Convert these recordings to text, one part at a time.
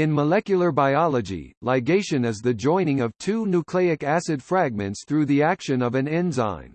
In molecular biology, ligation is the joining of two nucleic acid fragments through the action of an enzyme.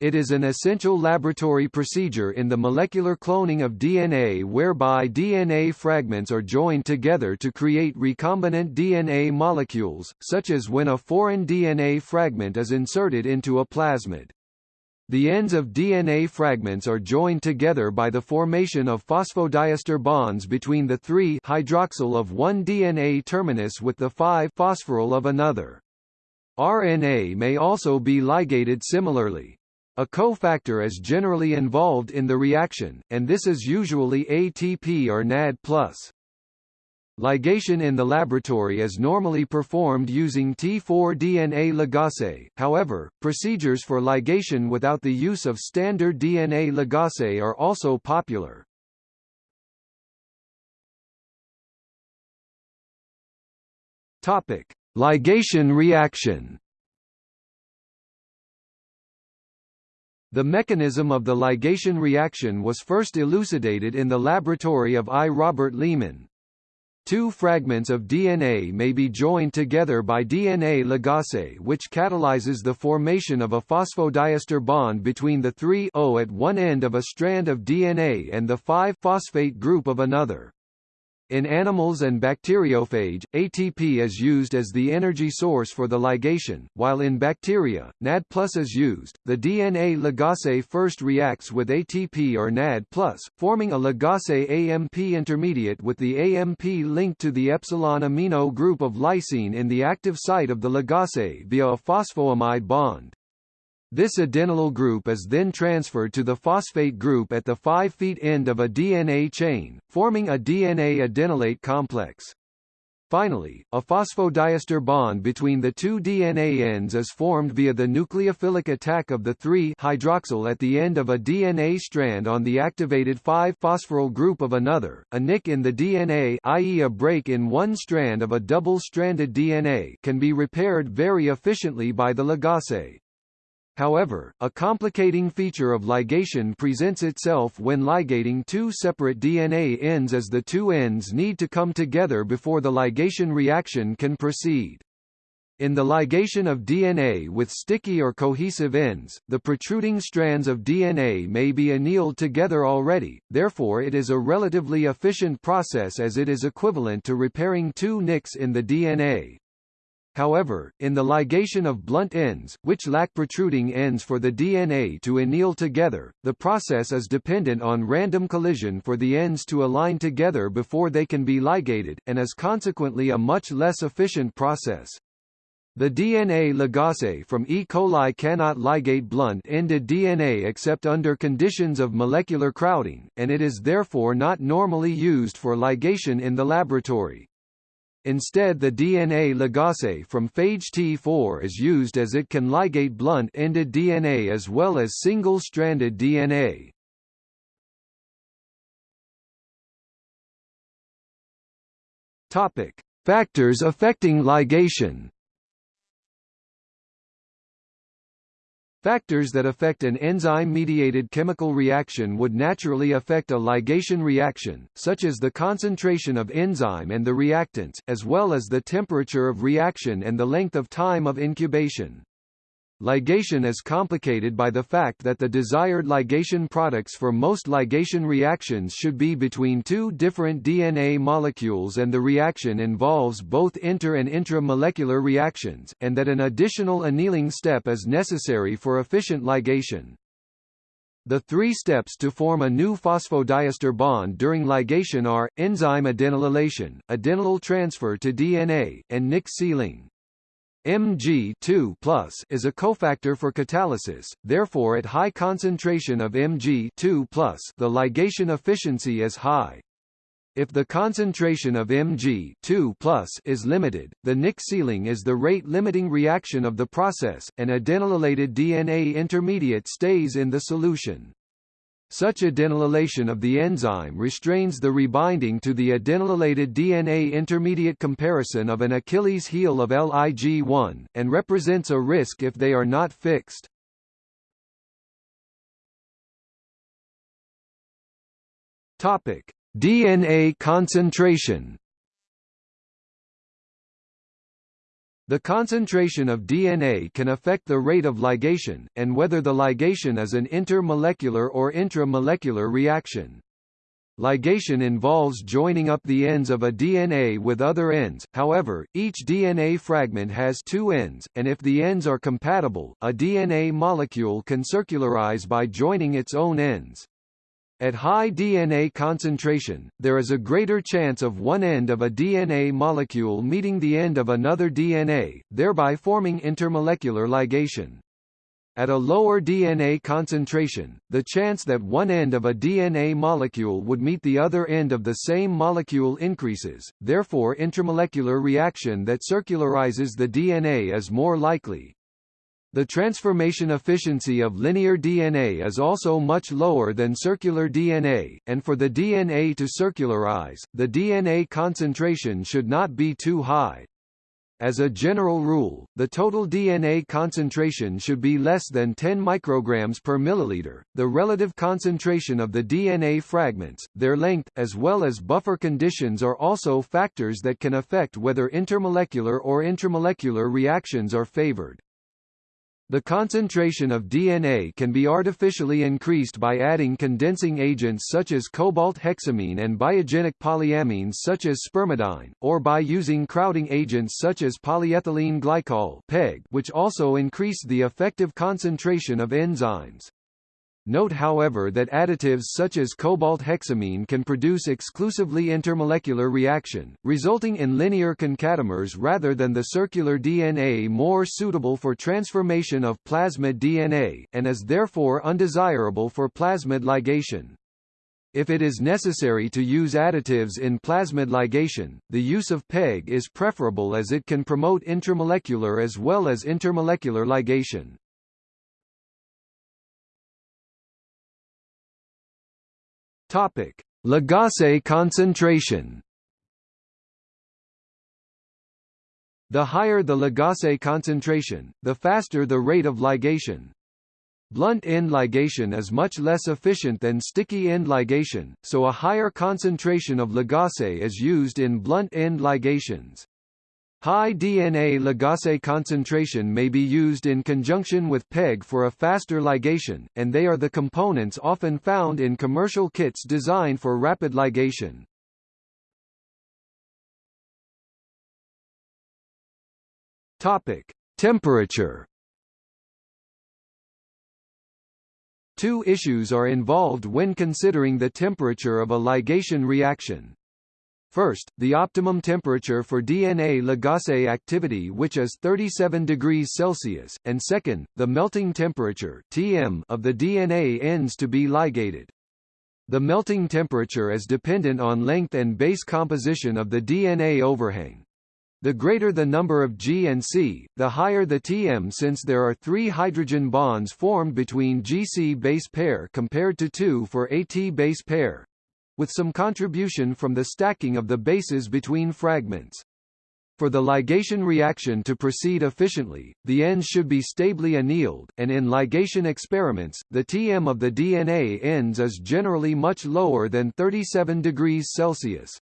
It is an essential laboratory procedure in the molecular cloning of DNA whereby DNA fragments are joined together to create recombinant DNA molecules, such as when a foreign DNA fragment is inserted into a plasmid. The ends of DNA fragments are joined together by the formation of phosphodiester bonds between the 3-hydroxyl of one DNA terminus with the 5-phosphoryl of another. RNA may also be ligated similarly. A cofactor is generally involved in the reaction, and this is usually ATP or NAD+. Ligation in the laboratory is normally performed using T4-DNA ligase, however, procedures for ligation without the use of standard DNA ligase are also popular. Topic: Ligation reaction. The mechanism of the ligation reaction was first elucidated in the laboratory of I. Robert Lehman. Two fragments of DNA may be joined together by DNA ligase which catalyzes the formation of a phosphodiester bond between the 3O at one end of a strand of DNA and the 5-phosphate group of another. In animals and bacteriophage, ATP is used as the energy source for the ligation, while in bacteria, NAD+ is used. The DNA ligase first reacts with ATP or NAD+, forming a ligase AMP intermediate with the AMP linked to the epsilon amino group of lysine in the active site of the ligase via a phosphoamide bond. This adenylyl group is then transferred to the phosphate group at the 5' end of a DNA chain, forming a DNA adenylate complex. Finally, a phosphodiester bond between the two DNA ends is formed via the nucleophilic attack of the 3-hydroxyl at the end of a DNA strand on the activated 5-phosphoryl group of another. A nick in the DNA i.e. a break in one strand of a double-stranded DNA can be repaired very efficiently by the ligase. However, a complicating feature of ligation presents itself when ligating two separate DNA ends as the two ends need to come together before the ligation reaction can proceed. In the ligation of DNA with sticky or cohesive ends, the protruding strands of DNA may be annealed together already, therefore it is a relatively efficient process as it is equivalent to repairing two nicks in the DNA. However, in the ligation of blunt ends, which lack protruding ends for the DNA to anneal together, the process is dependent on random collision for the ends to align together before they can be ligated, and is consequently a much less efficient process. The DNA ligase from E. coli cannot ligate blunt-ended DNA except under conditions of molecular crowding, and it is therefore not normally used for ligation in the laboratory. Instead the DNA ligase from phage T4 is used as it can ligate blunt-ended DNA as well as single-stranded DNA. Topic: Factors affecting ligation. Factors that affect an enzyme-mediated chemical reaction would naturally affect a ligation reaction, such as the concentration of enzyme and the reactants, as well as the temperature of reaction and the length of time of incubation. Ligation is complicated by the fact that the desired ligation products for most ligation reactions should be between two different DNA molecules and the reaction involves both inter- and intramolecular reactions, and that an additional annealing step is necessary for efficient ligation. The three steps to form a new phosphodiester bond during ligation are, enzyme adenylation, adenylyl transfer to DNA, and Nick sealing. Mg2 is a cofactor for catalysis, therefore at high concentration of Mg2 the ligation efficiency is high. If the concentration of Mg2 is limited, the Nick sealing is the rate-limiting reaction of the process, and adenylated DNA intermediate stays in the solution. Such adenylation of the enzyme restrains the rebinding to the adenylated DNA intermediate comparison of an Achilles heel of LIG1, and represents a risk if they are not fixed. DNA concentration The concentration of DNA can affect the rate of ligation, and whether the ligation is an intermolecular or intramolecular reaction. Ligation involves joining up the ends of a DNA with other ends, however, each DNA fragment has two ends, and if the ends are compatible, a DNA molecule can circularize by joining its own ends. At high DNA concentration, there is a greater chance of one end of a DNA molecule meeting the end of another DNA, thereby forming intermolecular ligation. At a lower DNA concentration, the chance that one end of a DNA molecule would meet the other end of the same molecule increases, therefore intermolecular reaction that circularizes the DNA is more likely. The transformation efficiency of linear DNA is also much lower than circular DNA, and for the DNA to circularize, the DNA concentration should not be too high. As a general rule, the total DNA concentration should be less than 10 micrograms per milliliter. The relative concentration of the DNA fragments, their length, as well as buffer conditions are also factors that can affect whether intermolecular or intramolecular reactions are favored. The concentration of DNA can be artificially increased by adding condensing agents such as cobalt hexamine and biogenic polyamines such as spermidine, or by using crowding agents such as polyethylene glycol which also increase the effective concentration of enzymes. Note however that additives such as cobalt hexamine can produce exclusively intermolecular reaction, resulting in linear concatemers rather than the circular DNA more suitable for transformation of plasmid DNA, and is therefore undesirable for plasmid ligation. If it is necessary to use additives in plasmid ligation, the use of PEG is preferable as it can promote intramolecular as well as intermolecular ligation. Topic: Ligase concentration. The higher the ligase concentration, the faster the rate of ligation. Blunt end ligation is much less efficient than sticky end ligation, so a higher concentration of ligase is used in blunt end ligations. High DNA ligase concentration may be used in conjunction with PEG for a faster ligation, and they are the components often found in commercial kits designed for rapid ligation. Topic: Temperature. Two issues are involved when considering the temperature of a ligation reaction. First, the optimum temperature for DNA ligase activity which is 37 degrees Celsius, and second, the melting temperature Tm of the DNA ends to be ligated. The melting temperature is dependent on length and base composition of the DNA overhang. The greater the number of G and C, the higher the Tm since there are three hydrogen bonds formed between GC base pair compared to two for AT base pair with some contribution from the stacking of the bases between fragments. For the ligation reaction to proceed efficiently, the ends should be stably annealed, and in ligation experiments, the Tm of the DNA ends is generally much lower than 37 degrees Celsius.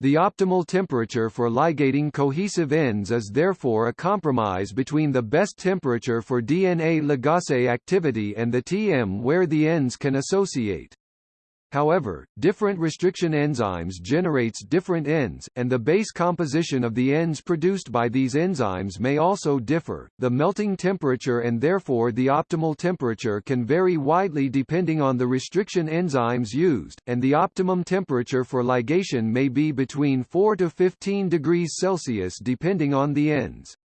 The optimal temperature for ligating cohesive ends is therefore a compromise between the best temperature for DNA ligase activity and the Tm where the ends can associate. However, different restriction enzymes generates different ends, and the base composition of the ends produced by these enzymes may also differ. The melting temperature and therefore the optimal temperature can vary widely depending on the restriction enzymes used, and the optimum temperature for ligation may be between 4 to 15 degrees Celsius depending on the ends.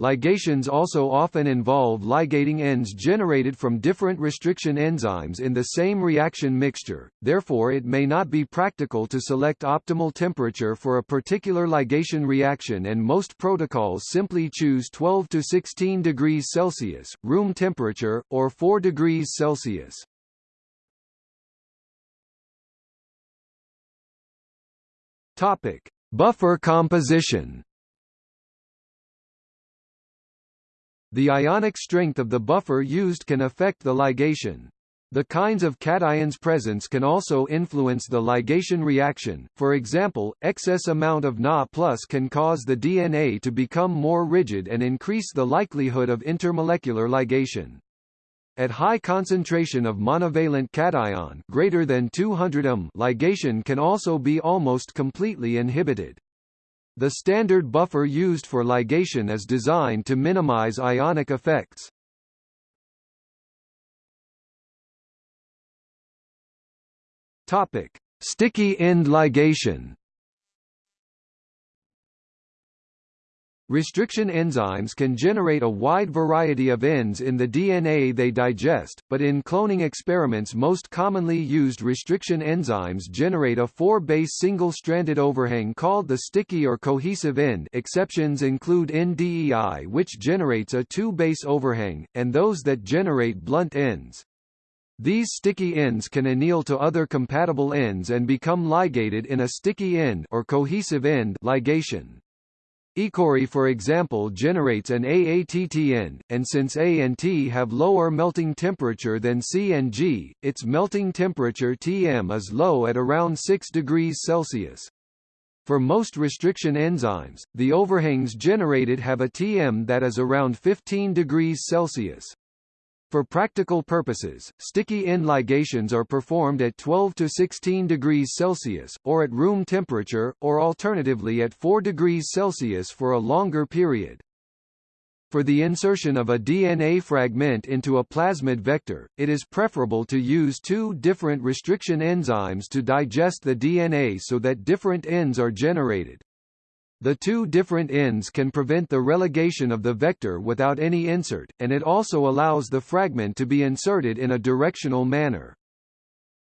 Ligations also often involve ligating ends generated from different restriction enzymes in the same reaction mixture, therefore it may not be practical to select optimal temperature for a particular ligation reaction and most protocols simply choose 12 to 16 degrees Celsius, room temperature, or 4 degrees Celsius. Topic. Buffer composition The ionic strength of the buffer used can affect the ligation. The kinds of cations presence can also influence the ligation reaction, for example, excess amount of Na plus can cause the DNA to become more rigid and increase the likelihood of intermolecular ligation. At high concentration of monovalent cation greater than 200 m ligation can also be almost completely inhibited. The standard buffer used for ligation is designed to minimize ionic effects. Topic: Sticky end ligation. Restriction enzymes can generate a wide variety of ends in the DNA they digest, but in cloning experiments most commonly used restriction enzymes generate a four-base single-stranded overhang called the sticky or cohesive end exceptions include NdeI which generates a two-base overhang, and those that generate blunt ends. These sticky ends can anneal to other compatible ends and become ligated in a sticky end or cohesive end ligation. EcoRI for example generates an AATT end, and since A and T have lower melting temperature than C and G, its melting temperature Tm is low at around 6 degrees Celsius. For most restriction enzymes, the overhangs generated have a Tm that is around 15 degrees Celsius. For practical purposes, sticky end ligations are performed at 12 to 16 degrees Celsius, or at room temperature, or alternatively at 4 degrees Celsius for a longer period. For the insertion of a DNA fragment into a plasmid vector, it is preferable to use two different restriction enzymes to digest the DNA so that different ends are generated. The two different ends can prevent the religation of the vector without any insert, and it also allows the fragment to be inserted in a directional manner.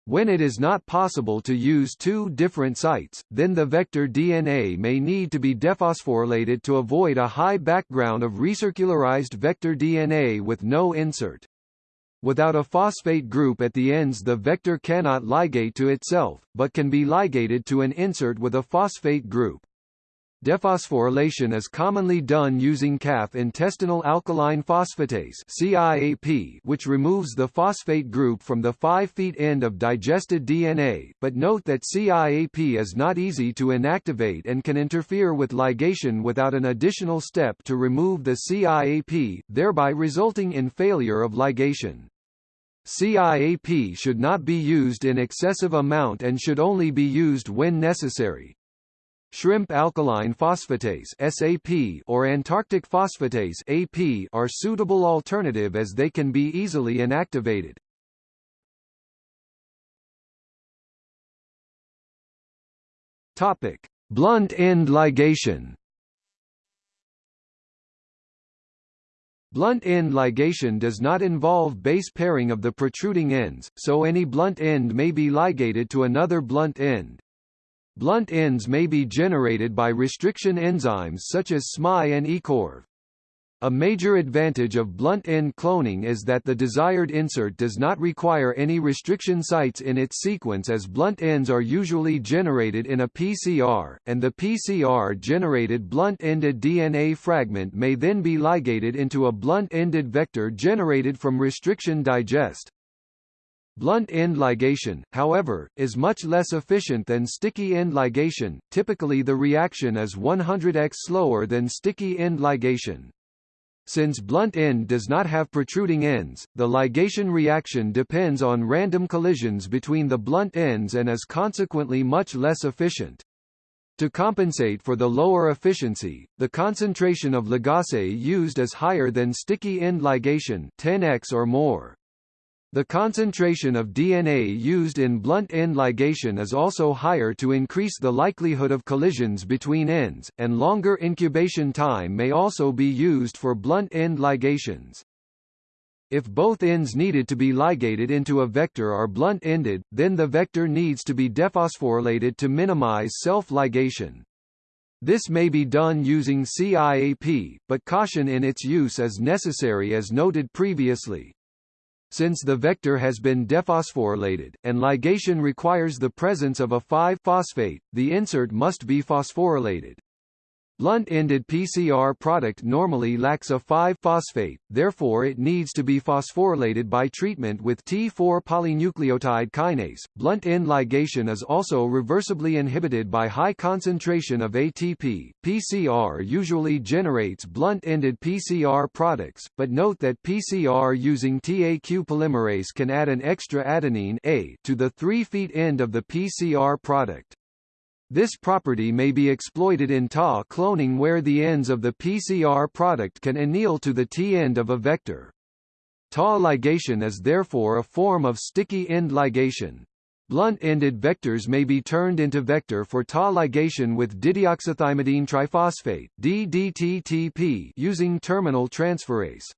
When it is not possible to use two different sites, then the vector DNA may need to be dephosphorylated to avoid a high background of recircularized vector DNA with no insert. Without a phosphate group at the ends the vector cannot ligate to itself, but can be ligated to an insert with a phosphate group. Dephosphorylation is commonly done using calf intestinal alkaline phosphatase CIAP, which removes the phosphate group from the 5' end of digested DNA, but note that CIAP is not easy to inactivate and can interfere with ligation without an additional step to remove the CIAP, thereby resulting in failure of ligation. CIAP should not be used in excessive amount and should only be used when necessary. Shrimp alkaline phosphatase SAP or Antarctic phosphatase AP are suitable alternative as they can be easily inactivated. Topic: Blunt end ligation. Blunt end ligation does not involve base pairing of the protruding ends, so any blunt end may be ligated to another blunt end. Blunt ends may be generated by restriction enzymes such as SmaI and EcoRV. A major advantage of blunt end cloning is that the desired insert does not require any restriction sites in its sequence as blunt ends are usually generated in a PCR, and the PCR-generated blunt-ended DNA fragment may then be ligated into a blunt-ended vector generated from restriction digest. Blunt end ligation, however, is much less efficient than sticky end ligation, typically the reaction is 100x slower than sticky end ligation. Since blunt end does not have protruding ends, the ligation reaction depends on random collisions between the blunt ends and is consequently much less efficient. To compensate for the lower efficiency, the concentration of ligase used is higher than sticky end ligation 10x or more. The concentration of DNA used in blunt end ligation is also higher to increase the likelihood of collisions between ends, and longer incubation time may also be used for blunt end ligations. If both ends needed to be ligated into a vector are blunt-ended, then the vector needs to be dephosphorylated to minimize self-ligation. This may be done using CIAP, but caution in its use is necessary as noted previously. Since the vector has been dephosphorylated, and ligation requires the presence of a 5-phosphate, the insert must be phosphorylated. Blunt-ended PCR product normally lacks a 5-phosphate, therefore it needs to be phosphorylated by treatment with T4-polynucleotide kinase. Blunt-end ligation is also reversibly inhibited by high concentration of ATP. PCR usually generates blunt-ended PCR products, but note that PCR using Taq polymerase can add an extra adenine A to the 3' end of the PCR product. This property may be exploited in TA cloning where the ends of the PCR product can anneal to the T-end of a vector. TA ligation is therefore a form of sticky end ligation. Blunt-ended vectors may be turned into vector for TA ligation with dideoxythymidine triphosphate DDTTP using terminal transferase.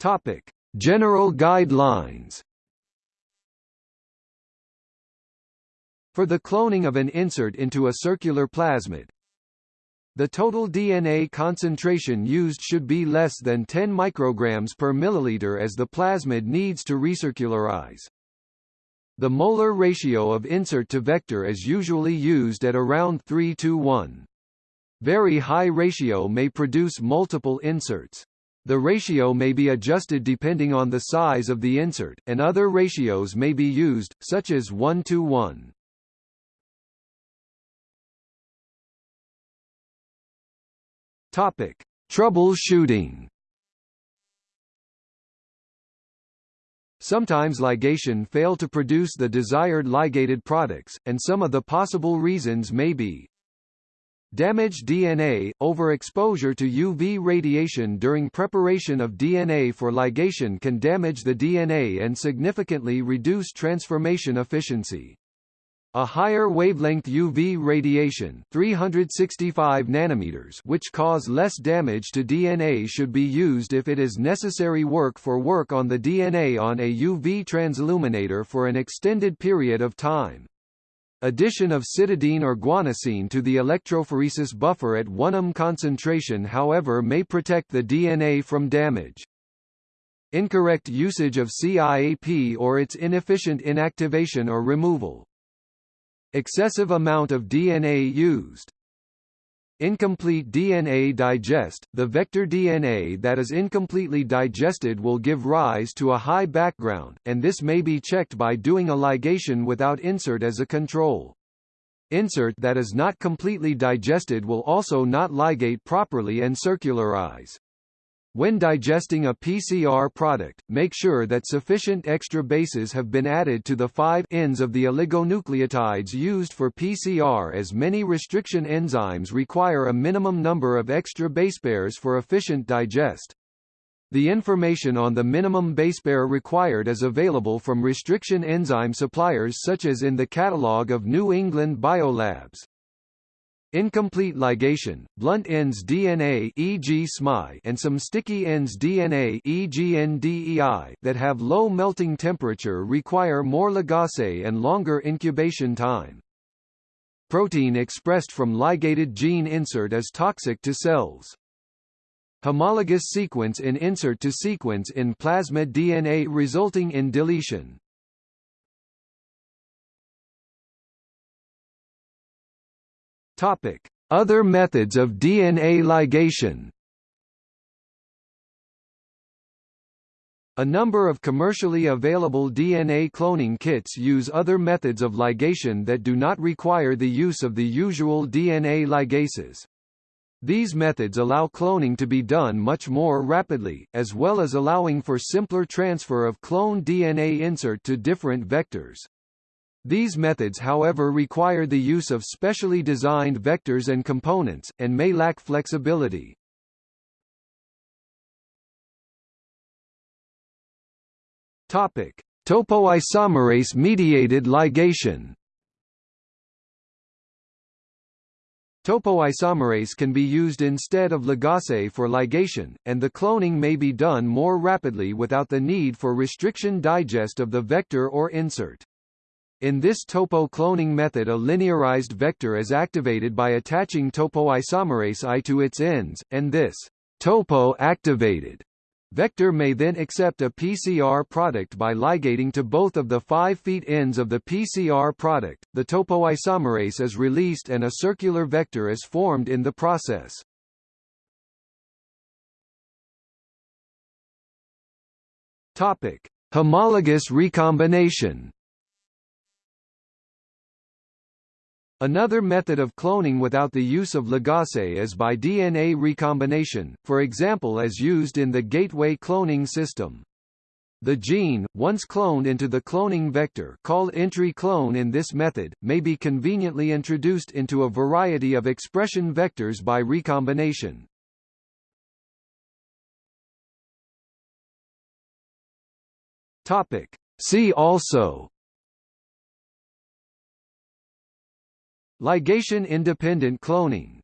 Topic: General guidelines. For the cloning of an insert into a circular plasmid, the total DNA concentration used should be less than 10 micrograms per milliliter as the plasmid needs to recircularize. The molar ratio of insert to vector is usually used at around 3 to 1. Very high ratio may produce multiple inserts. The ratio may be adjusted depending on the size of the insert, and other ratios may be used, such as 1 to 1. Topic: Troubleshooting. Sometimes ligation fail to produce the desired ligated products, and some of the possible reasons may be Damaged DNA – Overexposure to UV radiation during preparation of DNA for ligation can damage the DNA and significantly reduce transformation efficiency. A higher wavelength UV radiation 365 nanometers which cause less damage to DNA should be used if it is necessary work for work on the DNA on a UV transilluminator for an extended period of time. Addition of cytidine or guanosine to the electrophoresis buffer at 1 m concentration however may protect the DNA from damage. Incorrect usage of CIAP or its inefficient inactivation or removal. Excessive amount of DNA used. Incomplete DNA digest – The vector DNA that is incompletely digested will give rise to a high background, and this may be checked by doing a ligation without insert as a control. Insert that is not completely digested will also not ligate properly and circularize. When digesting a PCR product, make sure that sufficient extra bases have been added to the five ends of the oligonucleotides used for PCR as many restriction enzymes require a minimum number of extra base pairs for efficient digest. The information on the minimum base pair required is available from restriction enzyme suppliers such as in the catalog of New England Biolabs. Incomplete ligation, blunt ends DNA e.g. SmaI and some sticky ends DNA e.g. NdeI that have low melting temperature require more ligase and longer incubation time. Protein expressed from ligated gene insert is toxic to cells. Homologous sequence in insert to sequence in plasmid DNA resulting in deletion. Topic: Other methods of DNA ligation. A number of commercially available DNA cloning kits use other methods of ligation that do not require the use of the usual DNA ligases. These methods allow cloning to be done much more rapidly, as well as allowing for simpler transfer of cloned DNA insert to different vectors. These methods however require the use of specially designed vectors and components, and may lack flexibility. Topic: Topoisomerase-mediated ligation. Topoisomerase can be used instead of ligase for ligation, and the cloning may be done more rapidly without the need for restriction digest of the vector or insert. In this topo-cloning method a linearized vector is activated by attaching topoisomerase I to its ends, and this topo-activated Vector may then accept a PCR product by ligating to both of the 5' feet ends of the PCR product, the topoisomerase is released and a circular vector is formed in the process. Topic: Homologous recombination. Another method of cloning without the use of ligase is by DNA recombination, for example as used in the gateway cloning system. The gene, once cloned into the cloning vector called entry clone in this method, may be conveniently introduced into a variety of expression vectors by recombination. Topic. See also Ligation-independent cloning